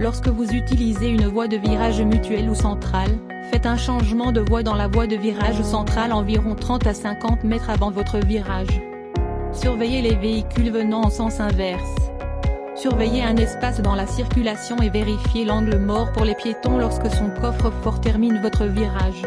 Lorsque vous utilisez une voie de virage mutuelle ou centrale, faites un changement de voie dans la voie de virage centrale environ 30 à 50 mètres avant votre virage. Surveillez les véhicules venant en sens inverse. Surveillez un espace dans la circulation et vérifiez l'angle mort pour les piétons lorsque son coffre-fort termine votre virage.